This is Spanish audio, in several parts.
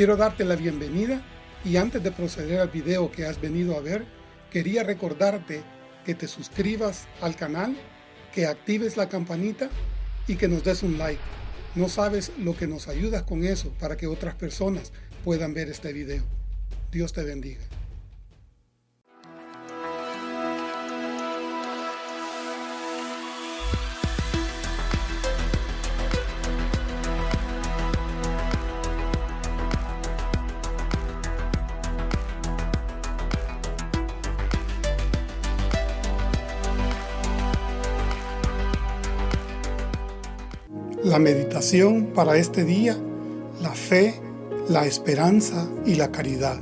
Quiero darte la bienvenida y antes de proceder al video que has venido a ver, quería recordarte que te suscribas al canal, que actives la campanita y que nos des un like. No sabes lo que nos ayudas con eso para que otras personas puedan ver este video. Dios te bendiga. La meditación para este día, la fe, la esperanza y la caridad.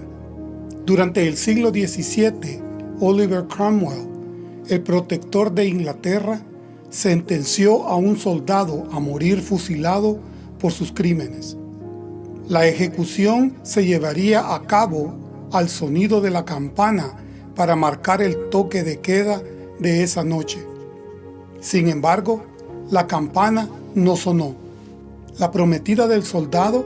Durante el siglo XVII, Oliver Cromwell, el protector de Inglaterra, sentenció a un soldado a morir fusilado por sus crímenes. La ejecución se llevaría a cabo al sonido de la campana para marcar el toque de queda de esa noche. Sin embargo, la campana no sonó. La prometida del soldado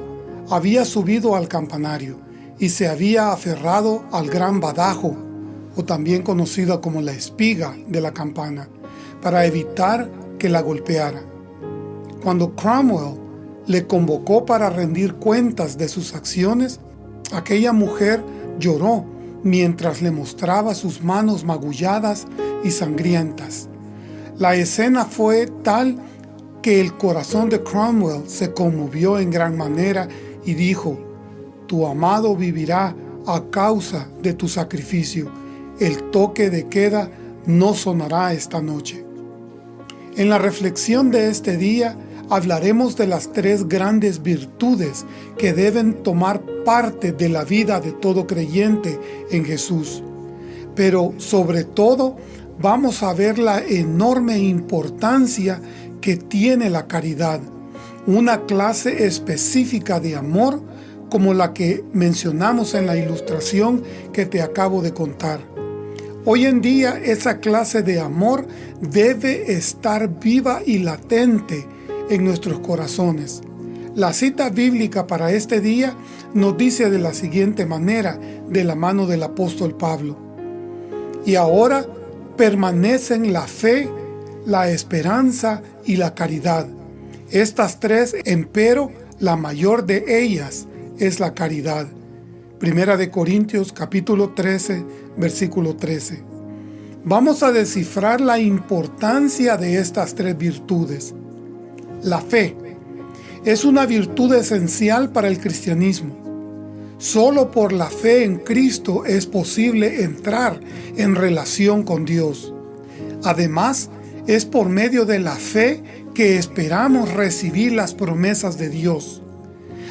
había subido al campanario y se había aferrado al gran badajo, o también conocida como la espiga de la campana, para evitar que la golpeara. Cuando Cromwell le convocó para rendir cuentas de sus acciones, aquella mujer lloró mientras le mostraba sus manos magulladas y sangrientas. La escena fue tal que el corazón de Cromwell se conmovió en gran manera y dijo, Tu amado vivirá a causa de tu sacrificio. El toque de queda no sonará esta noche. En la reflexión de este día hablaremos de las tres grandes virtudes que deben tomar parte de la vida de todo creyente en Jesús. Pero sobre todo vamos a ver la enorme importancia que tiene la caridad, una clase específica de amor como la que mencionamos en la ilustración que te acabo de contar. Hoy en día esa clase de amor debe estar viva y latente en nuestros corazones. La cita bíblica para este día nos dice de la siguiente manera, de la mano del apóstol Pablo. Y ahora permanecen la fe, la esperanza y la caridad. Estas tres, empero, la mayor de ellas es la caridad. Primera de Corintios capítulo 13, versículo 13. Vamos a descifrar la importancia de estas tres virtudes. La fe es una virtud esencial para el cristianismo. Solo por la fe en Cristo es posible entrar en relación con Dios. Además, es por medio de la fe que esperamos recibir las promesas de Dios.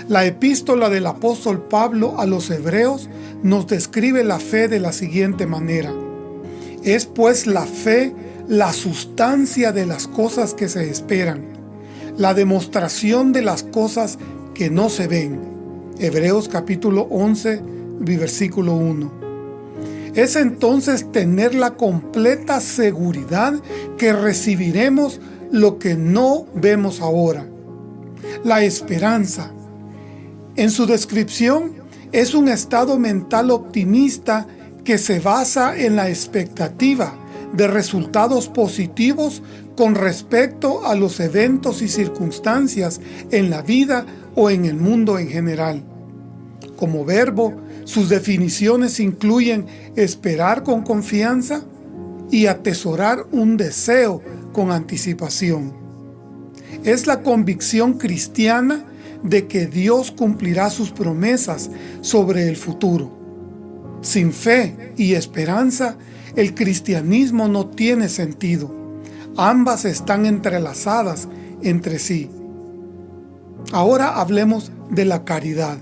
La epístola del apóstol Pablo a los hebreos nos describe la fe de la siguiente manera. Es pues la fe la sustancia de las cosas que se esperan, la demostración de las cosas que no se ven. Hebreos capítulo 11, versículo 1 es entonces tener la completa seguridad que recibiremos lo que no vemos ahora. La esperanza. En su descripción, es un estado mental optimista que se basa en la expectativa de resultados positivos con respecto a los eventos y circunstancias en la vida o en el mundo en general. Como verbo, sus definiciones incluyen esperar con confianza y atesorar un deseo con anticipación. Es la convicción cristiana de que Dios cumplirá sus promesas sobre el futuro. Sin fe y esperanza, el cristianismo no tiene sentido. Ambas están entrelazadas entre sí. Ahora hablemos de la caridad.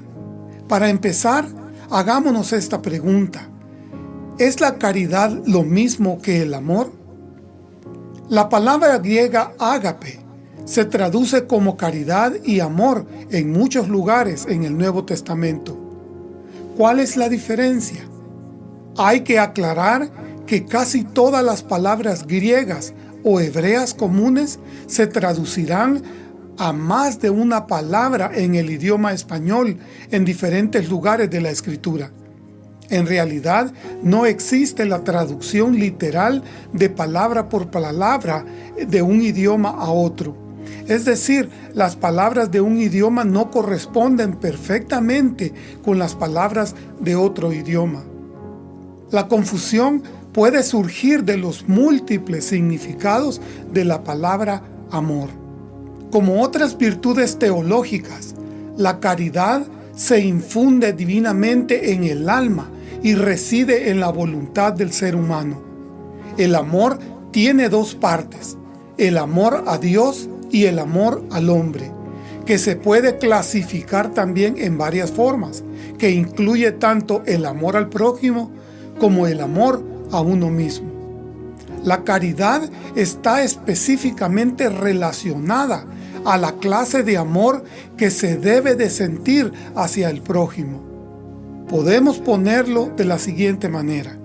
Para empezar, Hagámonos esta pregunta. ¿Es la caridad lo mismo que el amor? La palabra griega ágape se traduce como caridad y amor en muchos lugares en el Nuevo Testamento. ¿Cuál es la diferencia? Hay que aclarar que casi todas las palabras griegas o hebreas comunes se traducirán a más de una palabra en el idioma español en diferentes lugares de la Escritura. En realidad, no existe la traducción literal de palabra por palabra de un idioma a otro. Es decir, las palabras de un idioma no corresponden perfectamente con las palabras de otro idioma. La confusión puede surgir de los múltiples significados de la palabra amor. Como otras virtudes teológicas, la caridad se infunde divinamente en el alma y reside en la voluntad del ser humano. El amor tiene dos partes, el amor a Dios y el amor al hombre, que se puede clasificar también en varias formas, que incluye tanto el amor al prójimo como el amor a uno mismo. La caridad está específicamente relacionada a la clase de amor que se debe de sentir hacia el prójimo. Podemos ponerlo de la siguiente manera.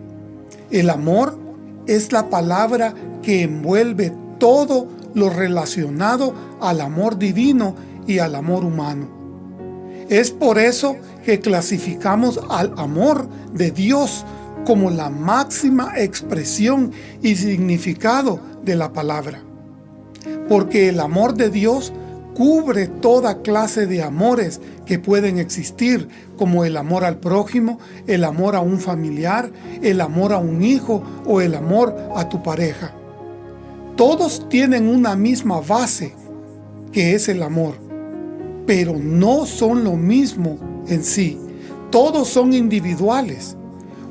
El amor es la palabra que envuelve todo lo relacionado al amor divino y al amor humano. Es por eso que clasificamos al amor de Dios como la máxima expresión y significado de la palabra. Porque el amor de Dios cubre toda clase de amores que pueden existir, como el amor al prójimo, el amor a un familiar, el amor a un hijo o el amor a tu pareja. Todos tienen una misma base, que es el amor, pero no son lo mismo en sí. Todos son individuales.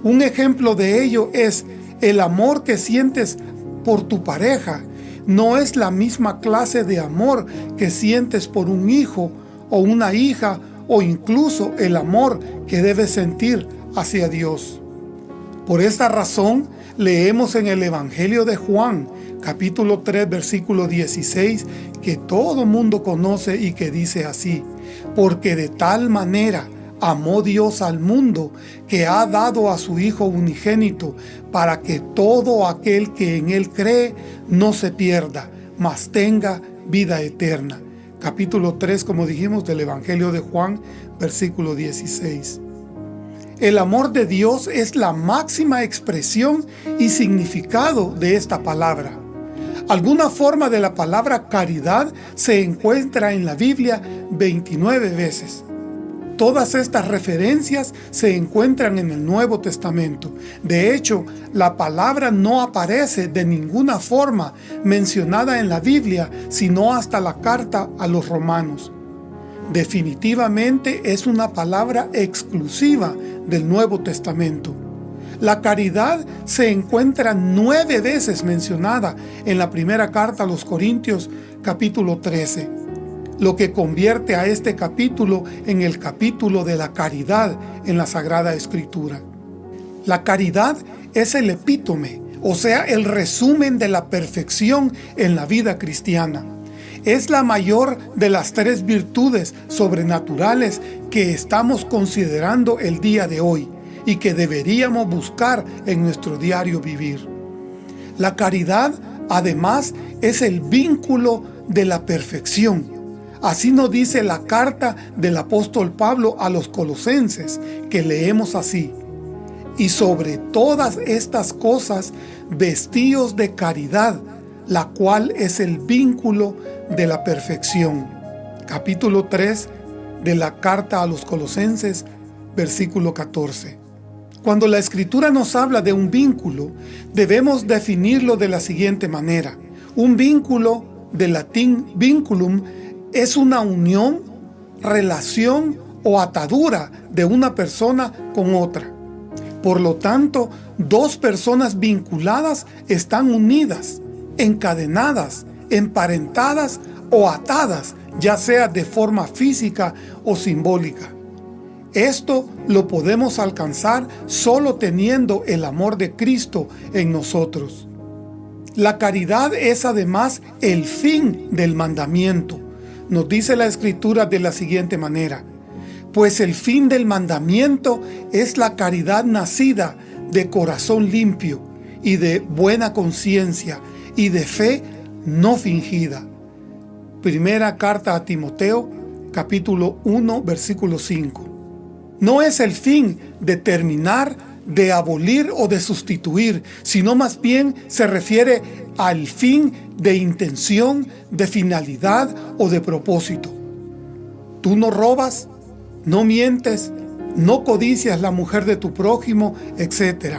Un ejemplo de ello es el amor que sientes por tu pareja no es la misma clase de amor que sientes por un hijo o una hija o incluso el amor que debes sentir hacia Dios. Por esta razón, leemos en el Evangelio de Juan, capítulo 3, versículo 16, que todo mundo conoce y que dice así, porque de tal manera amó Dios al mundo, que ha dado a su Hijo unigénito, para que todo aquel que en Él cree no se pierda, mas tenga vida eterna. Capítulo 3, como dijimos, del Evangelio de Juan, versículo 16. El amor de Dios es la máxima expresión y significado de esta palabra. Alguna forma de la palabra caridad se encuentra en la Biblia 29 veces. Todas estas referencias se encuentran en el Nuevo Testamento. De hecho, la palabra no aparece de ninguna forma mencionada en la Biblia, sino hasta la carta a los romanos. Definitivamente es una palabra exclusiva del Nuevo Testamento. La caridad se encuentra nueve veces mencionada en la primera carta a los Corintios capítulo 13 lo que convierte a este capítulo en el capítulo de la caridad en la Sagrada Escritura. La caridad es el epítome, o sea, el resumen de la perfección en la vida cristiana. Es la mayor de las tres virtudes sobrenaturales que estamos considerando el día de hoy y que deberíamos buscar en nuestro diario vivir. La caridad, además, es el vínculo de la perfección Así nos dice la carta del apóstol Pablo a los colosenses, que leemos así. Y sobre todas estas cosas, vestíos de caridad, la cual es el vínculo de la perfección. Capítulo 3 de la carta a los colosenses, versículo 14. Cuando la Escritura nos habla de un vínculo, debemos definirlo de la siguiente manera. Un vínculo, del latín vinculum, es una unión, relación o atadura de una persona con otra. Por lo tanto, dos personas vinculadas están unidas, encadenadas, emparentadas o atadas, ya sea de forma física o simbólica. Esto lo podemos alcanzar solo teniendo el amor de Cristo en nosotros. La caridad es además el fin del mandamiento. Nos dice la Escritura de la siguiente manera, pues el fin del mandamiento es la caridad nacida de corazón limpio y de buena conciencia y de fe no fingida. Primera carta a Timoteo, capítulo 1, versículo 5. No es el fin de terminar, de abolir o de sustituir, sino más bien se refiere al fin de intención, de finalidad o de propósito. Tú no robas, no mientes, no codicias la mujer de tu prójimo, etc.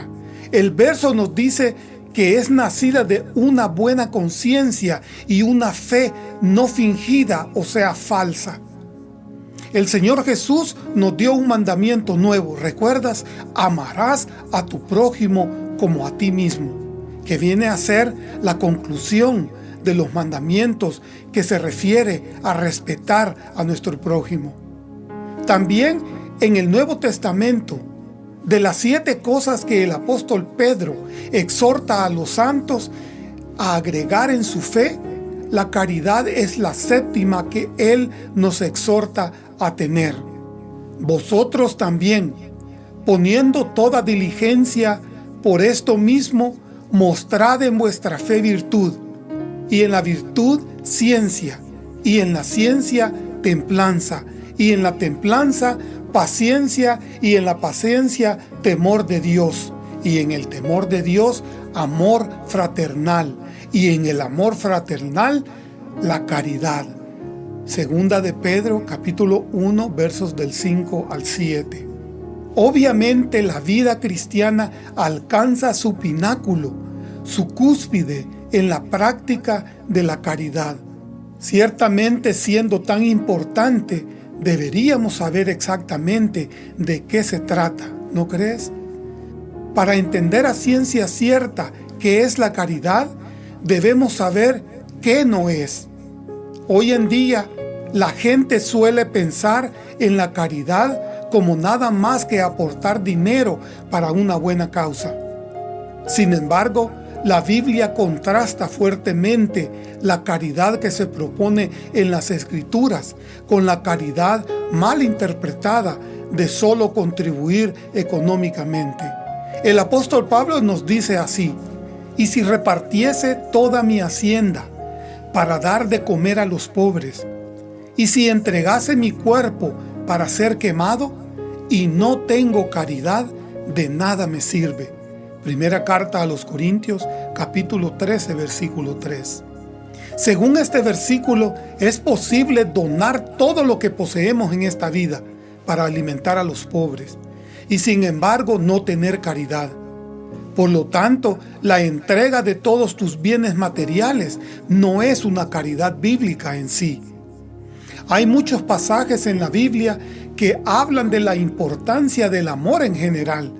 El verso nos dice que es nacida de una buena conciencia y una fe no fingida, o sea, falsa. El Señor Jesús nos dio un mandamiento nuevo, ¿recuerdas? Amarás a tu prójimo como a ti mismo, que viene a ser la conclusión de los mandamientos que se refiere a respetar a nuestro prójimo. También en el Nuevo Testamento, de las siete cosas que el apóstol Pedro exhorta a los santos a agregar en su fe, la caridad es la séptima que él nos exhorta a tener. Vosotros también, poniendo toda diligencia por esto mismo, mostrad en vuestra fe virtud, y en la virtud ciencia, y en la ciencia templanza, y en la templanza paciencia, y en la paciencia temor de Dios, y en el temor de Dios amor fraternal, y en el amor fraternal la caridad. Segunda de Pedro, capítulo 1, versos del 5 al 7. Obviamente la vida cristiana alcanza su pináculo, su cúspide en la práctica de la caridad. Ciertamente siendo tan importante, deberíamos saber exactamente de qué se trata, ¿no crees? Para entender a ciencia cierta qué es la caridad, debemos saber qué no es. Hoy en día, la gente suele pensar en la caridad como nada más que aportar dinero para una buena causa. Sin embargo, la Biblia contrasta fuertemente la caridad que se propone en las Escrituras con la caridad mal interpretada de solo contribuir económicamente. El apóstol Pablo nos dice así, «Y si repartiese toda mi hacienda, para dar de comer a los pobres, y si entregase mi cuerpo para ser quemado, y no tengo caridad, de nada me sirve. Primera carta a los Corintios, capítulo 13, versículo 3. Según este versículo, es posible donar todo lo que poseemos en esta vida para alimentar a los pobres, y sin embargo no tener caridad. Por lo tanto, la entrega de todos tus bienes materiales no es una caridad bíblica en sí. Hay muchos pasajes en la Biblia que hablan de la importancia del amor en general,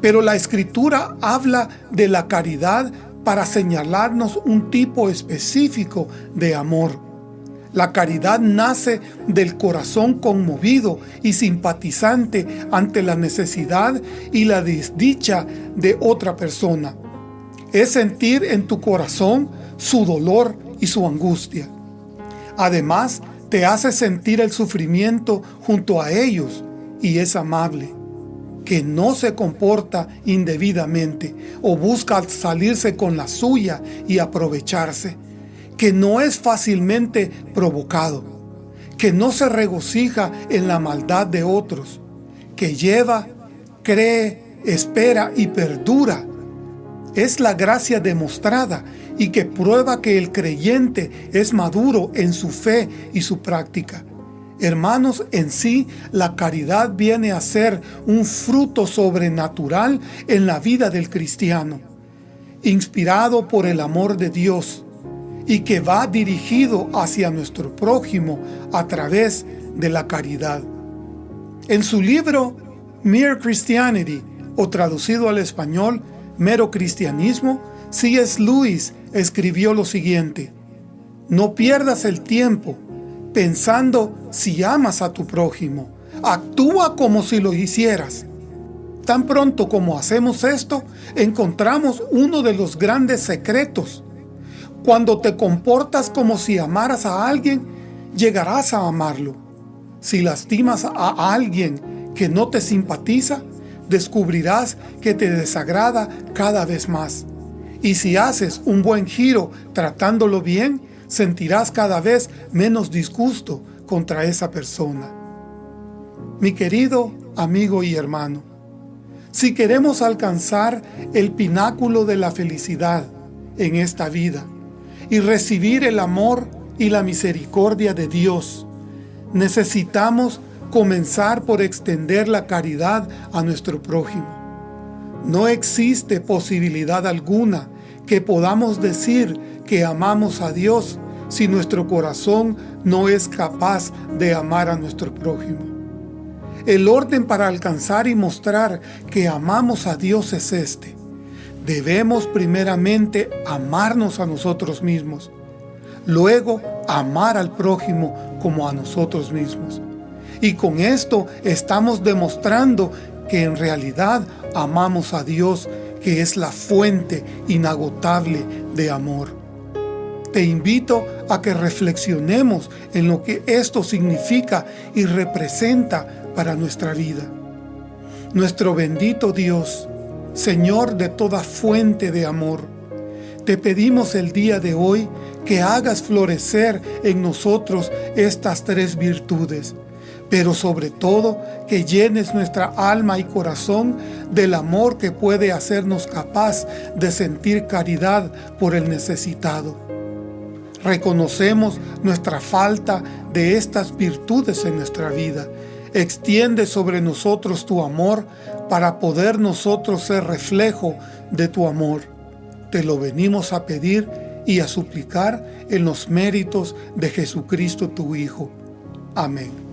pero la Escritura habla de la caridad para señalarnos un tipo específico de amor. La caridad nace del corazón conmovido y simpatizante ante la necesidad y la desdicha de otra persona. Es sentir en tu corazón su dolor y su angustia. Además, te hace sentir el sufrimiento junto a ellos y es amable que no se comporta indebidamente o busca salirse con la suya y aprovecharse que no es fácilmente provocado, que no se regocija en la maldad de otros, que lleva, cree, espera y perdura. Es la gracia demostrada y que prueba que el creyente es maduro en su fe y su práctica. Hermanos, en sí, la caridad viene a ser un fruto sobrenatural en la vida del cristiano, inspirado por el amor de Dios, y que va dirigido hacia nuestro prójimo a través de la caridad. En su libro Mere Christianity, o traducido al español, Mero Cristianismo, C.S. Lewis escribió lo siguiente, No pierdas el tiempo pensando si amas a tu prójimo. Actúa como si lo hicieras. Tan pronto como hacemos esto, encontramos uno de los grandes secretos cuando te comportas como si amaras a alguien, llegarás a amarlo. Si lastimas a alguien que no te simpatiza, descubrirás que te desagrada cada vez más. Y si haces un buen giro tratándolo bien, sentirás cada vez menos disgusto contra esa persona. Mi querido amigo y hermano, si queremos alcanzar el pináculo de la felicidad en esta vida y recibir el amor y la misericordia de Dios, necesitamos comenzar por extender la caridad a nuestro prójimo. No existe posibilidad alguna que podamos decir que amamos a Dios si nuestro corazón no es capaz de amar a nuestro prójimo. El orden para alcanzar y mostrar que amamos a Dios es este. Debemos primeramente amarnos a nosotros mismos, luego amar al prójimo como a nosotros mismos. Y con esto estamos demostrando que en realidad amamos a Dios, que es la fuente inagotable de amor. Te invito a que reflexionemos en lo que esto significa y representa para nuestra vida. Nuestro bendito Dios, Señor de toda fuente de amor, te pedimos el día de hoy que hagas florecer en nosotros estas tres virtudes, pero sobre todo que llenes nuestra alma y corazón del amor que puede hacernos capaz de sentir caridad por el necesitado. Reconocemos nuestra falta de estas virtudes en nuestra vida. Extiende sobre nosotros tu amor para poder nosotros ser reflejo de tu amor. Te lo venimos a pedir y a suplicar en los méritos de Jesucristo tu Hijo. Amén.